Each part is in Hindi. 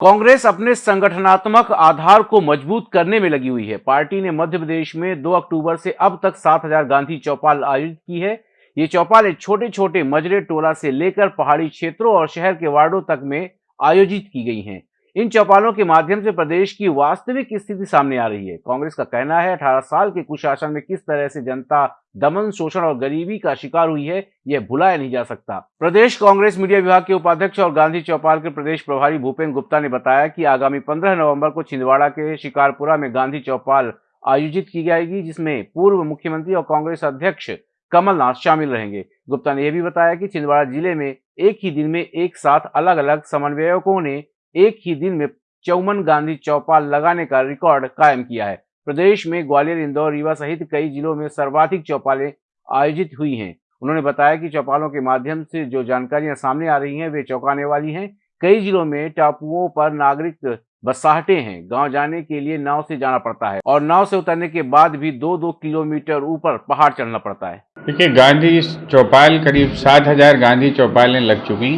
कांग्रेस अपने संगठनात्मक आधार को मज़बूत करने में लगी हुई है। पार्टी ने मध्य प्रदेश में 2 अक्टूबर से अब तक 7000 गांधी चौपाल आयोजित की है। ये चौपालें छोटे छोटे मजरे टोला से लेकर पहाड़ी क्षेत्रों और शहर के वार्डों तक में आयोजित की गई हैं। इन चौपालों के माध्यम से प्रदेश की वास्तविक स्थिति सामने आ रही है। कांग्रेस का कहना है 18 साल के कुशासन में किस तरह से जनता दमन, शोषण और गरीबी का शिकार हुई है, यह भुलाया नहीं जा सकता। प्रदेश कांग्रेस मीडिया विभाग के उपाध्यक्ष और गांधी चौपाल के प्रदेश प्रभारी भूपेन्द्र गुप्ता ने बताया कि आगामी पंद्रह नवंबर को छिंदवाड़ा के शिकारपुरा में गांधी चौपाल आयोजित की जाएगी, जिसमें पूर्व मुख्यमंत्री और कांग्रेस अध्यक्ष कमलनाथ शामिल रहेंगे। गुप्ता ने यह भी बताया कि छिंदवाड़ा ज़िले में एक ही दिन में एक साथ अलग अलग समन्वयकों ने एक ही दिन में चौवन गांधी चौपाल लगाने का रिकॉर्ड कायम किया है। प्रदेश में ग्वालियर, इंदौर, रीवा सहित कई जिलों में सर्वाधिक चौपालें आयोजित हुई हैं। उन्होंने बताया कि चौपालों के माध्यम से जो जानकारियाँ सामने आ रही हैं, वे चौंकाने वाली हैं। कई जिलों में टापुओं पर नागरिक बसाहटे हैं। गाँव जाने के लिए नाव से जाना पड़ता है और नाव से उतरने के बाद भी दो दो किलोमीटर ऊपर पहाड़ चढ़ना पड़ता है। देखिए, गांधी चौपाल करीब सात हज़ार गांधी चौपालें लग चुकी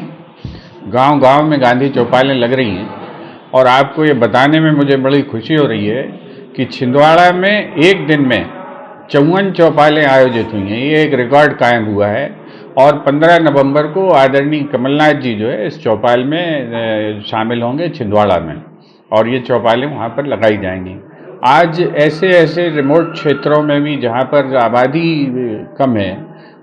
गाँव गाँव में गांधी चौपालें लग रही हैं और आपको ये बताने में मुझे बड़ी खुशी हो रही है कि छिंदवाड़ा में एक दिन में चौवन चौपालें आयोजित हुई हैं। ये एक रिकॉर्ड कायम हुआ है और 15 नवंबर को आदरणीय कमलनाथ जी जो है इस चौपाल में शामिल होंगे छिंदवाड़ा में और ये चौपालें वहाँ पर लगाई जाएँगी। आज ऐसे ऐसे रिमोट क्षेत्रों में भी जहाँ पर आबादी कम है,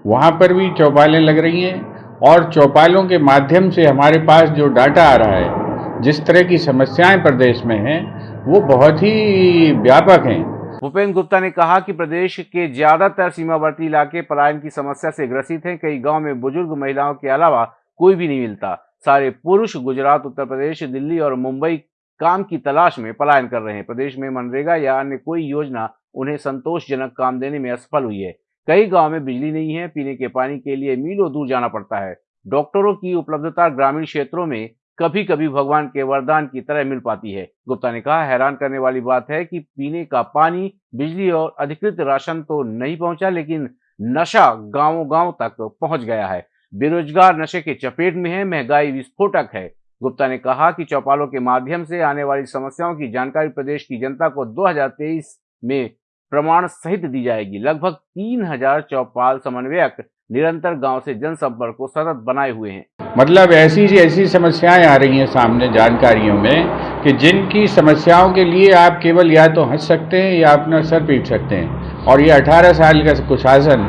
वहाँ पर भी चौपालें लग रही हैं। और चौपालों के माध्यम से हमारे पास जो डाटा आ रहा है, जिस तरह की समस्याएँ प्रदेश में हैं, वो बहुत ही व्यापक हैं। भूपेन्द्र गुप्ता ने कहा कि प्रदेश के ज़्यादातर सीमावर्ती इलाके पलायन की समस्या से ग्रसित हैं। कई गाँव में बुज़ुर्ग महिलाओं के अलावा कोई भी नहीं मिलता। सारे पुरुष गुजरात, उत्तर प्रदेश, दिल्ली और मुंबई काम की तलाश में पलायन कर रहे हैं। प्रदेश में मनरेगा या अन्य कोई योजना उन्हें संतोषजनक काम देने में असफल हुई है। कई गाँव में बिजली नहीं है, पीने के पानी के लिए मीलों दूर जाना पड़ता है। डॉक्टरों की उपलब्धता ग्रामीण क्षेत्रों में कभी कभी भगवान के वरदान की तरह मिल पाती है। गुप्ता ने कहा, हैरान करने वाली बात है कि पीने का पानी बिजली और अधिकृत राशन तो नहीं पहुँचा, लेकिन नशा गाँवों गाँव तक पहुँच गया है। बेरोजगार नशे के चपेट में है, महँगाई विस्फोटक है। गुप्ता ने कहा कि चौपालों के माध्यम से आने वाली समस्याओं की जानकारी प्रदेश की जनता को 2023 में प्रमाण सहित दी जाएगी। लगभग तीन हज़ार चौपाल समन्वयक निरंतर गाँव से जनसंपर्क को सतत बनाए हुए हैं। मतलब ऐसी ऐसी समस्याएँ आ रही हैं सामने जानकारियों में कि जिनकी समस्याओं के लिए आप केवल या तो हंस सकते हैं या अपना सर पीट सकते हैं। और ये 18 साल का कुशासन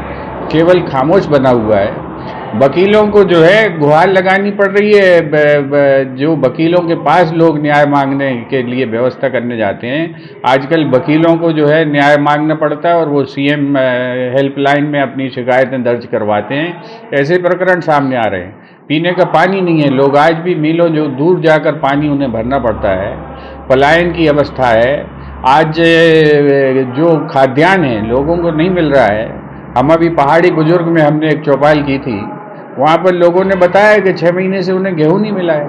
केवल खामोश बना हुआ है। वकीलों को जो है गुहार लगानी पड़ रही है। जो वकीलों के पास लोग न्याय मांगने के लिए व्यवस्था करने जाते हैं, आजकल वकीलों को जो है न्याय मांगना पड़ता है और वो सीएम हेल्पलाइन में अपनी शिकायतें दर्ज करवाते हैं। ऐसे प्रकरण सामने आ रहे हैं। पीने का पानी नहीं है। लोग आज भी मिलों जो दूर जाकर पानी उन्हें भरना पड़ता है। पलायन की अवस्था है। आज जो खाद्यान्न है, लोगों को नहीं मिल रहा है। हम अभी पहाड़ी बुज़ुर्ग में हमने एक चौपाल की थी। वहाँ पर लोगों ने बताया कि छः महीने से उन्हें गेहूँ नहीं मिला है।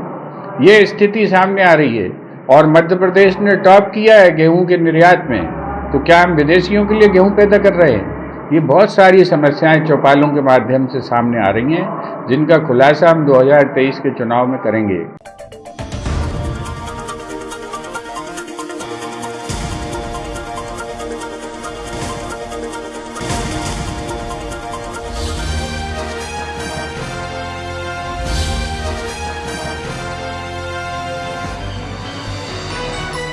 ये स्थिति सामने आ रही है। और मध्य प्रदेश ने टॉप किया है गेहूँ के निर्यात में। तो क्या हम विदेशियों के लिए गेहूँ पैदा कर रहे हैं? ये बहुत सारी समस्याएँ चौपालों के माध्यम से सामने आ रही हैं, जिनका खुलासा हम 2023 के चुनाव में करेंगे।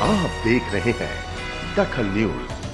आप देख रहे हैं दखल न्यूज़।